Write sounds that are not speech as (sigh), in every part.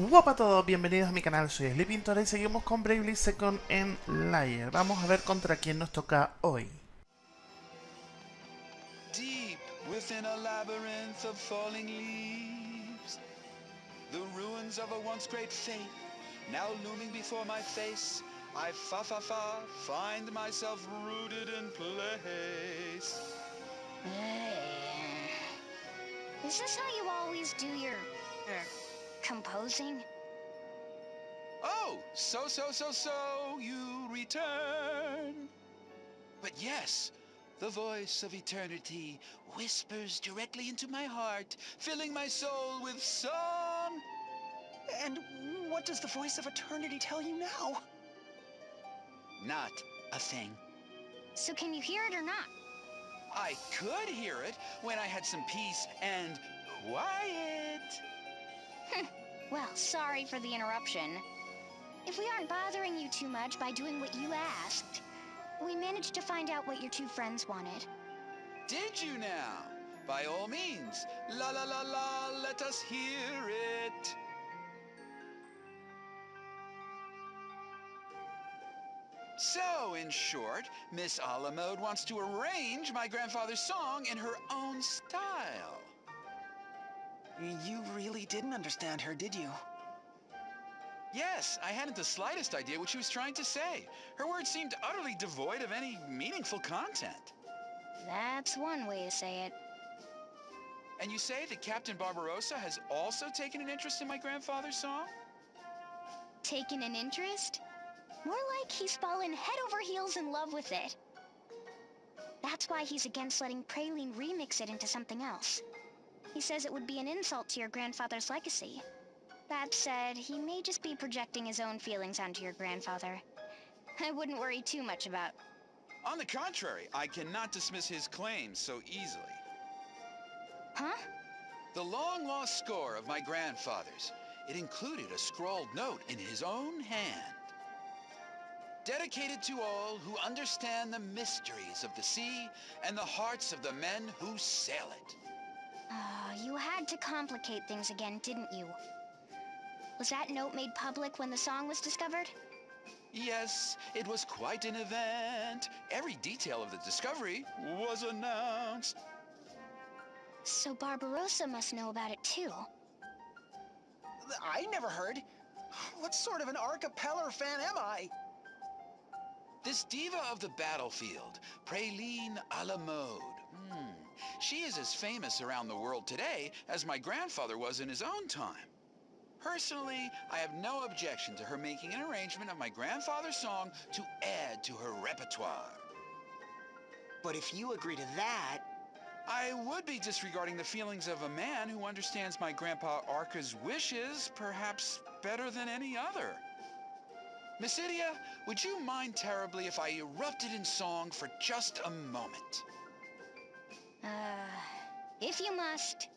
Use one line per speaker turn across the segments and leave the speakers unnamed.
Guapa a todos, bienvenidos a mi canal, soy Sleepintora y seguimos con Bravely Second en Layer. Vamos a ver contra quién nos toca hoy.
Deep within a labyrinth of falling leaves, the ruins of a once great faith now looming before my face. I fa fa fa find myself rooted in place.
Is this how you always do your uh, composing?
Oh, so so so so you return. But yes, the voice of eternity whispers directly into my heart, filling my soul with song.
And what does the voice of eternity tell you now?
Not a thing.
So can you hear it or not?
I could hear it when I had some peace and quiet. (laughs)
Well, sorry for the interruption. If we aren't bothering you too much by doing what you asked, we managed to find out what your two friends wanted.
Did you now? By all means, la la la la, let us hear it. So, in short, Miss Alamode wants to arrange my grandfather's song in her own style.
You really didn't understand her, did you?
Yes, I hadn't the slightest idea what she was trying to say. Her words seemed utterly devoid of any meaningful content.
That's one way to say it.
And you say that Captain Barbarossa has also taken an interest in my grandfather's song?
Taken an interest? More like he's fallen head over heels in love with it. That's why he's against letting Praline remix it into something else. He says it would be an insult to your grandfather's legacy. That said, he may just be projecting his own feelings onto your grandfather. I wouldn't worry too much about...
On the contrary, I cannot dismiss his claims so easily.
Huh?
The long-lost score of my grandfather's. It included a scrawled note in his own hand. Dedicated to all who understand the mysteries of the sea and the hearts of the men who sail it.
Ah, you had to complicate things again, didn't you? Was that note made public when the song was discovered?
Yes, it was quite an event. Every detail of the discovery was announced.
So Barbarossa must know about it too.
I never heard. What sort of an archipeller fan am I?
This diva of the battlefield, Praline a la mode. Hmm. She is as famous around the world today as my grandfather was in his own time. Personally, I have no objection to her making an arrangement of my grandfather's song to add to her repertoire.
But if you agree to that,
I would be disregarding the feelings of a man who understands my grandpa Arca's wishes perhaps better than any other. Miss Idia, would you mind terribly if I erupted in song for just a moment?
Uh, if you must.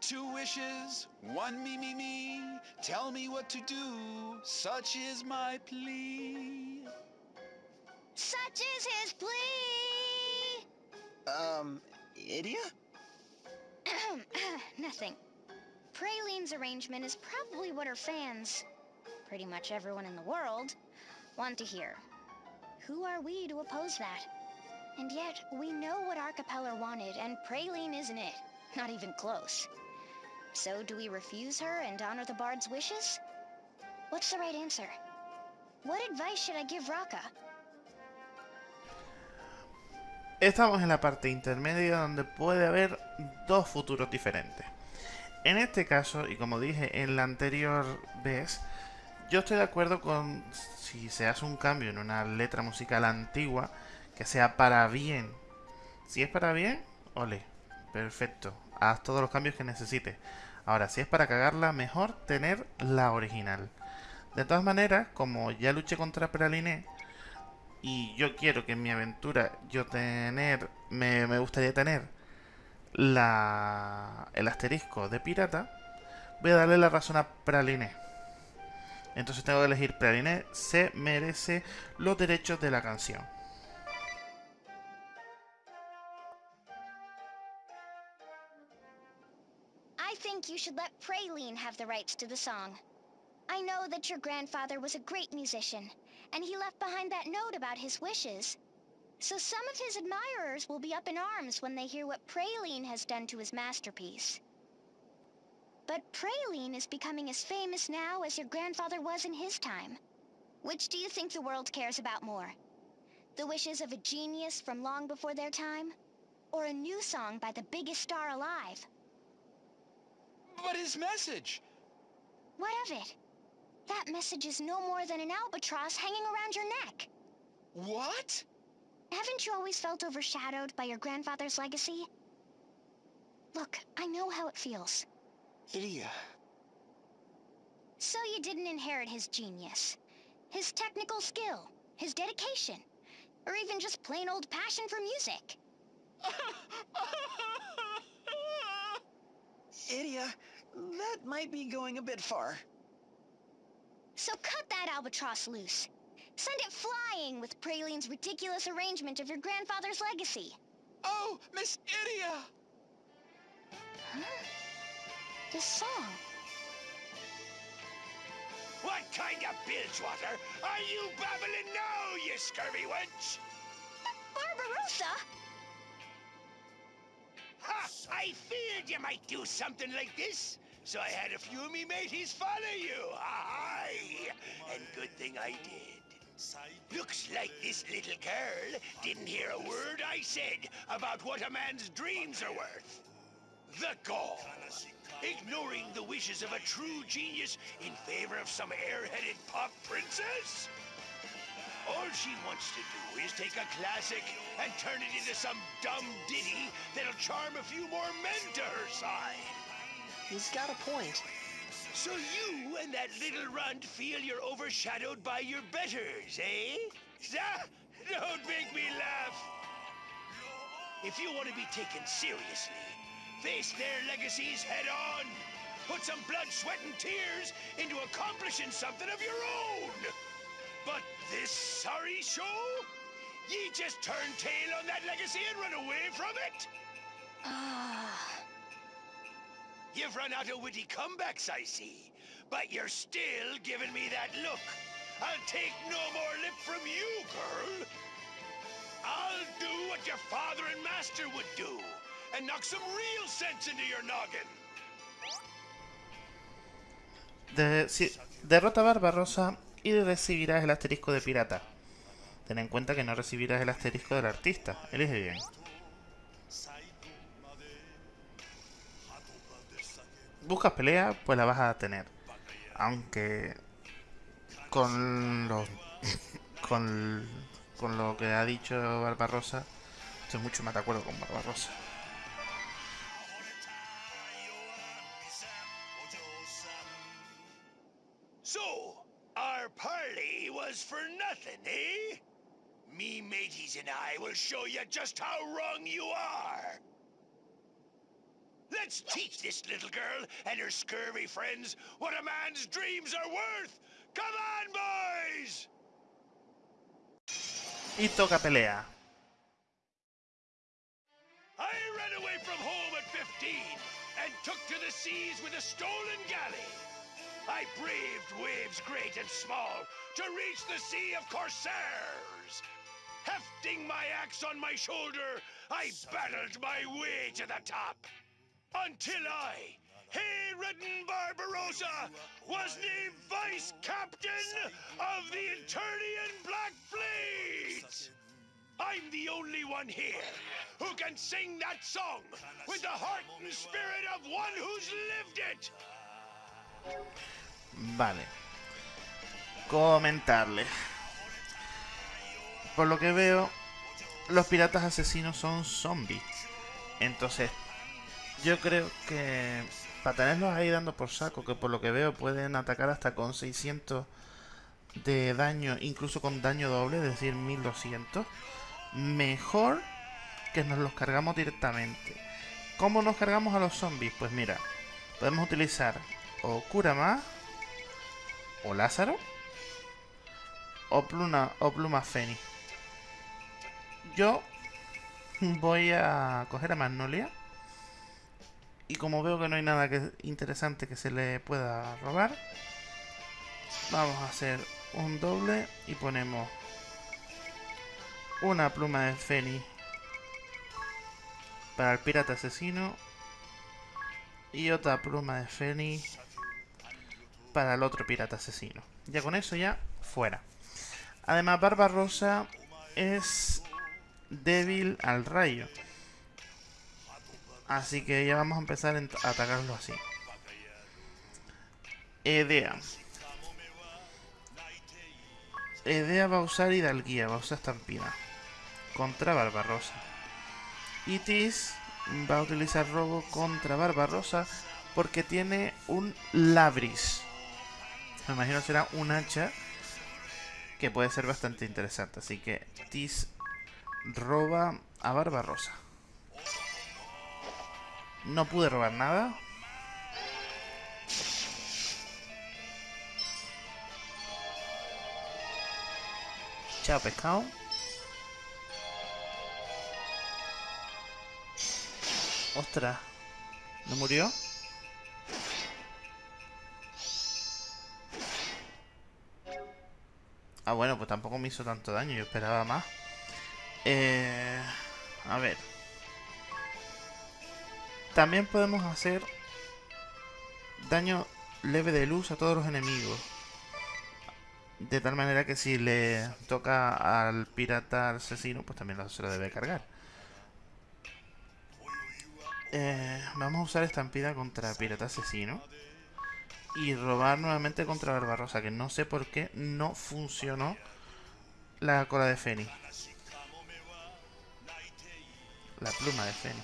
Two wishes, one me me me, tell me what to do, such is my plea.
Such is his plea!
um, Idia?
Nothing. Praline's arrangement is probably what her fans, pretty much everyone in the world, want to hear. Who are we to oppose that? And yet, we know what Archipeller wanted, and Praline isn't it. Not even close. So do we refuse her and honor the Bard's wishes? What's the right answer? What advice should I give Raka?
Estamos en la parte intermedia donde puede haber dos futuros diferentes. En este caso, y como dije en la anterior vez, yo estoy de acuerdo con si se hace un cambio en una letra musical antigua, que sea para bien. Si es para bien, ole, perfecto, haz todos los cambios que necesites. Ahora, si es para cagarla, mejor tener la original. De todas maneras, como ya luché contra Praline, y yo quiero que en mi aventura yo tener, me, gustaría tener la, el asterisco de pirata, voy a darle la razón a Praline. Entonces tengo que elegir Praline se merece los derechos de la canción.
You should let Praline have the rights to the song. I know that your grandfather was a great musician, and he left behind that note about his wishes. So some of his admirers will be up in arms when they hear what Praline has done to his masterpiece. But Praline is becoming as famous now as your grandfather was in his time. Which do you think the world cares about more? The wishes of a genius from long before their time? Or a new song by the biggest star alive?
But his message!
What of it? That message is no more than an albatross hanging around your neck.
What?
Haven't you always felt overshadowed by your grandfather's legacy? Look, I know how it feels.
Idia.
So you didn't inherit his genius, his technical skill, his dedication, or even just plain old passion for music. (laughs)
Idia, that might be going a bit far.
So cut that albatross loose. Send it flying with Praline's ridiculous arrangement of your grandfather's legacy.
oh, Miss Idia!
Huh? This song.
What kind of bilgewater are you babbling now, you scurvy wench?
Barbarossa!
I feared you might do something like this, so I had a few of me mateys follow you. Aye, and good thing I did. Looks like this little girl didn't hear a word I said about what a man's dreams are worth. The gall! Ignoring the wishes of a true genius in favor of some airheaded pop princess? All she wants to do is take a classic and turn it into some dumb ditty that'll charm a few more men to her side.
He's got a point.
So you and that little runt feel you're overshadowed by your betters, eh? Don't make me laugh. If you want to be taken seriously, face their legacies head on. Put some blood, sweat, and tears into accomplishing something of your own. But this sorry show? Ye just turn tail on that legacy and run away from it?
Ah.
You've run out of witty comebacks, I see. But you're still giving me that look. I'll take no more lip from you, girl. I'll do what your father and master would do, and knock some real sense into your noggin.
De- si- derrota a Barbarossa y recibirás el asterisco de pirata. Ten en cuenta que no recibirás el asterisco del artista. Elige bien. Buscas pelea, pues la vas a tener. Aunque con los (laughs) con, con lo que ha dicho Barbarossa, estoy mucho más de acuerdo con Barbarossa.
Was for nothing, eh? Me mateys and I will show you just how wrong you are. Let's teach this little girl and her scurvy friends what a man's dreams are worth. Come on, boys!
Y toca pelea.
I ran away from home at 15 and took to the seas with a stolen galley. I braved waves great and small to reach the sea of corsairs. Hefting my axe on my shoulder, I battled my way to the top. Until I, hay-ridden Barbarossa, was named vice captain of the Eternian Black Fleet. I'm the only one here who can sing that song with the heart and spirit of one who's lived it.
Vale. Comentarle. Por lo que veo, los piratas asesinos son zombies. Entonces, yo creo que para tenerlos ahí dando por saco, que por lo que veo pueden atacar hasta con 600 de daño, incluso con daño doble, es decir, 1200, mejor que nos los cargamos directamente. ¿Cómo nos cargamos a los zombies? Pues mira, podemos utilizar o Kurama, o Lázaro, o Pluma, o Pluma Fénix. Yo voy a coger a Magnolia Y como veo que no hay nada interesante que se le pueda robar, vamos a hacer un doble y ponemos una pluma de Feni para el pirata asesino y otra pluma de Feni para el otro pirata asesino. Ya con eso ya fuera. Además Barbarosa es débil al rayo. Así que ya vamos a empezar a atacarlo así. Edea. Edea va a usar Hidalguía, va a usar Estampida. Contra Barbarosa. Itis va a utilizar Robo contra Barbarosa porque tiene un Labris. Me imagino será un hacha que puede ser bastante interesante. Así que Tis roba a Barbarosa. No pude robar nada. Chao, pescado. Ostras. ¿No murió? Ah, bueno, pues tampoco me hizo tanto daño. Yo esperaba más. Eh, a ver. También podemos hacer daño leve de luz a todos los enemigos. De tal manera que si le toca al pirata asesino, pues también se lo debe cargar. Eh, vamos a usar estampida contra pirata asesino. Y robar nuevamente contra Barbarosa, que no sé por qué no funcionó la cola de Feni. La pluma de Feni.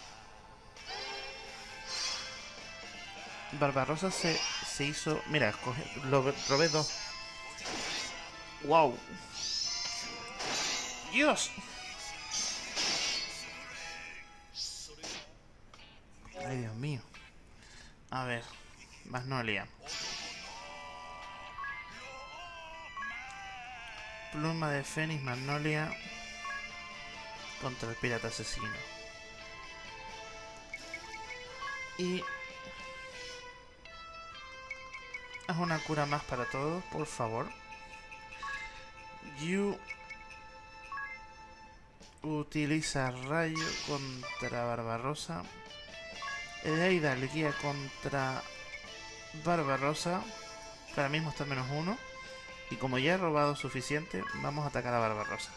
Barbarosa se, se hizo... Mira, escoge, lo robé dos. ¡Wow! ¡Dios! Ay, Dios mío. A ver. Magnolia. Pluma de Fénix, Magnolia. Contra el pirata asesino. Y Haz una cura más para todos, por favor. You utiliza rayo contra Barbarosa. Edeida le guía contra Barbarosa. Ahora mismo está en menos uno. Y como ya he robado suficiente, vamos a atacar a Barbarosa.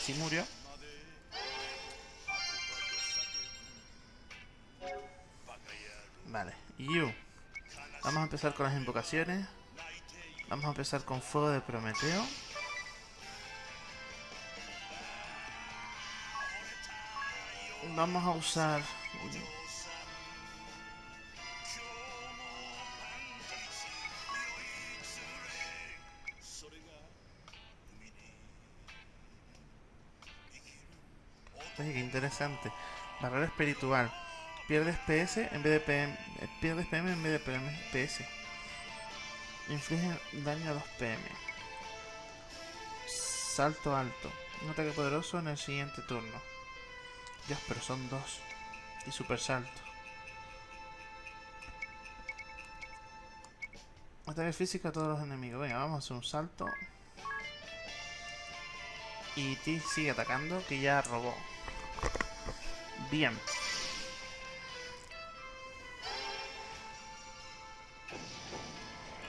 Si murió. Vale, You. Vamos a empezar con las invocaciones. Vamos a empezar con Fuego de Prometeo. Vamos a usar qué interesante. Barrera espiritual. Pierdes PS en vez de PM. Eh, pierdes PM en vez de PM, PS. Inflige daño a los PM. Salto alto. Un ataque poderoso en el siguiente turno. Dios, pero son dos. Y super salto. Ataque físico a todos los enemigos. Venga, vamos a hacer un salto. Y T sigue atacando, que ya robó. Bien.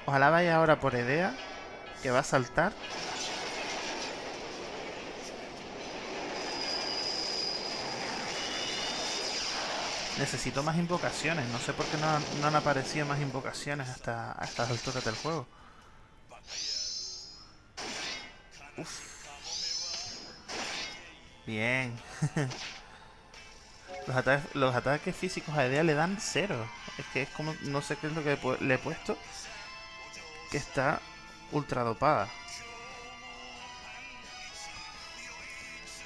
Ojalá vaya ahora por idea, que va a saltar. Necesito más invocaciones. No sé por qué no, han aparecido más invocaciones hasta a estas alturas del juego. Uf. Bien. (laughs) Los, ataques físicos a Edea le dan cero. Es que es como... No sé qué es lo que le he puesto. Que está ultra dopada.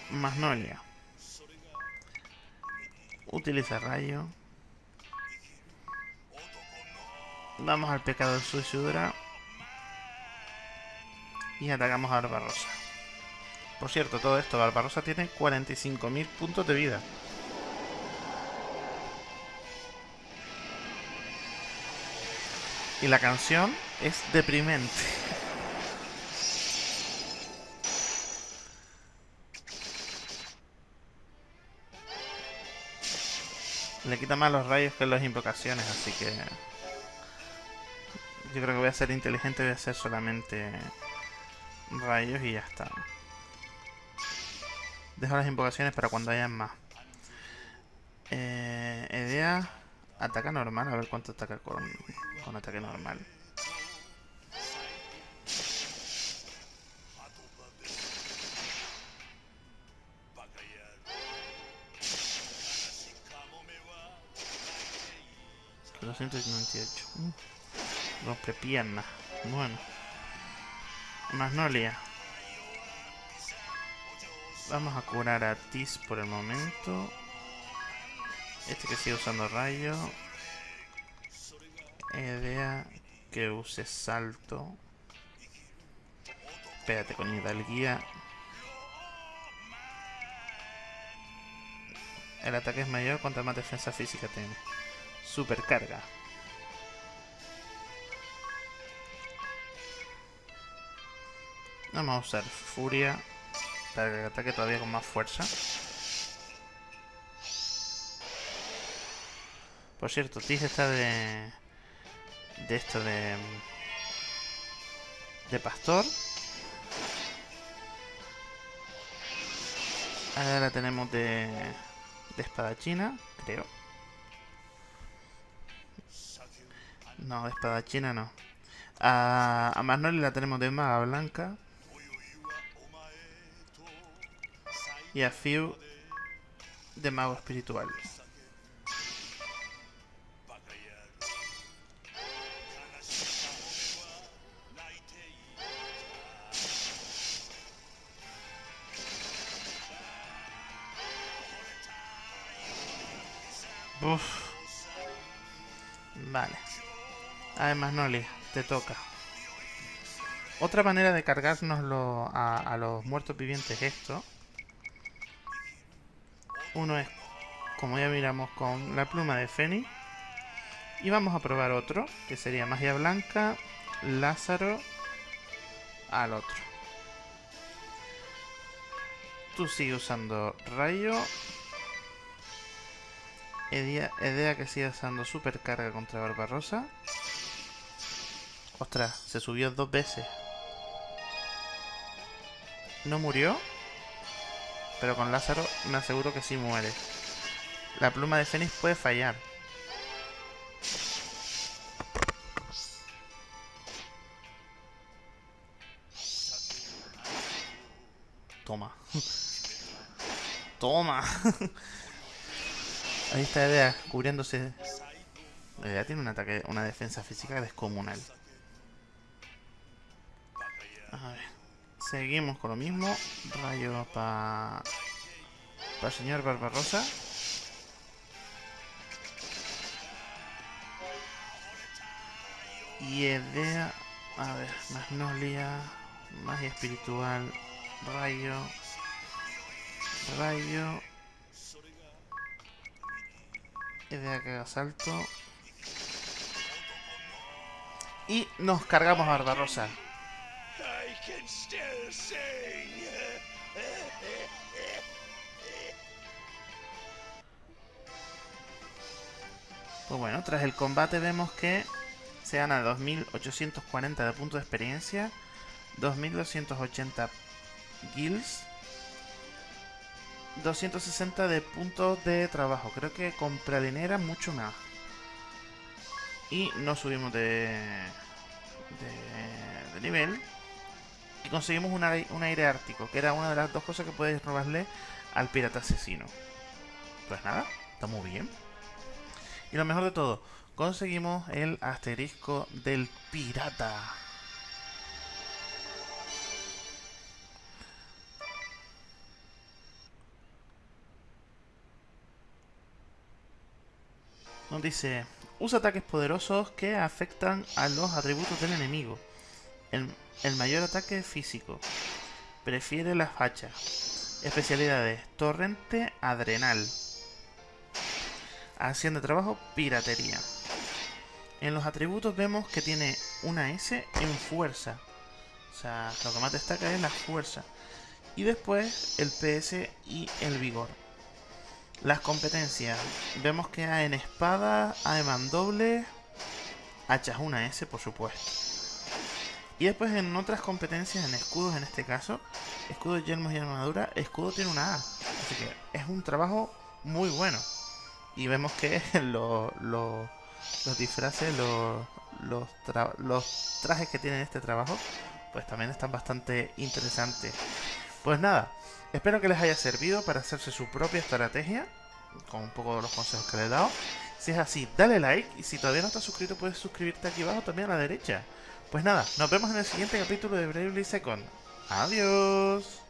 Magnolia. Utiliza rayo. Vamos al pecado de suicida. Y atacamos a Barbarosa. Por cierto, todo esto, Barbarosa tiene 45.000 puntos de vida. Y la canción es deprimente. (laughs) Le quita más los rayos que las invocaciones, así que... Yo creo que voy a ser inteligente, voy a hacer solamente rayos y ya está. Dejo las invocaciones para cuando haya más. Eh, idea, ataca normal, a ver cuánto ataca con, con ataque normal. ¿298? Rompe piernas. Bueno. Magnolia. Vamos a curar a Tis por el momento. Este que sigue usando rayo. Idea que use salto. Espérate con hidalguía. El ataque es mayor cuanto más defensa física tiene. Supercarga. Vamos a usar furia para que ataque todavía con más fuerza. Por cierto, Tis está de... De esto de... De pastor. Ahora la tenemos de... De espadachina, creo. No, de espadachina no. A, a la tenemos de maga blanca. Y a Fiu de mago espiritual. Uf. Vale. Además, Noli, te toca. Otra manera de cargárnoslo a, los muertos vivientes esto. Uno es, como ya miramos, con la pluma de Feni. Y vamos a probar otro, que sería magia blanca, Lázaro, al otro. Tú sigue usando rayo. Edea, que sigue usando supercarga contra Barbarosa. Ostras, se subió dos veces. No murió. Pero con Lázaro me aseguro que sí muere. La pluma de Fénix puede fallar. Toma. Toma. Ahí está Edea cubriéndose. Edea tiene un ataque, una defensa física descomunal. A ver. Seguimos con lo mismo. Rayo para... Para señor Barbarosa. Y idea... A ver, Magnolia... Magia espiritual... Rayo... Rayo... Idea que haga salto... Y nos cargamos a Barbarosa. Pues bueno, tras el combate vemos que se gana 2840 de puntos de experiencia, 2280 guilds, 260 de puntos de trabajo. Creo que con pralinera mucho más. Y no subimos de, de, de nivel. Y conseguimos un aire, ártico, que era una de las dos cosas que puedes robarle al pirata asesino. Pues nada, está muy bien. Y lo mejor de todo, conseguimos el asterisco del pirata. Nos dice, Usa ataques poderosos que afectan a los atributos del enemigo. El mayor ataque físico. Prefiere las hachas. Especialidades. Torrente Adrenal. Acción de trabajo. Piratería. En los atributos vemos que tiene una S en fuerza. O sea, lo que más destaca es la fuerza. Y después el PS y el vigor. Las competencias. Vemos que A en espada, A en mandoble, hachas una S por supuesto. Y después en otras competencias, en escudos en este caso, escudos, yelmos y armadura, escudo tiene una A. Así que es un trabajo muy bueno. Y vemos que (laughs) lo, lo, los disfraces, los, los, trajes que tienen este trabajo, pues también están bastante interesantes. Pues nada, espero que les haya servido para hacerse su propia estrategia, con un poco de los consejos que les he dado. Si es así, dale like y si todavía no estás suscrito puedes suscribirte aquí abajo también a la derecha. Pues nada, nos vemos en el siguiente capítulo de Bravely Second. Adiós.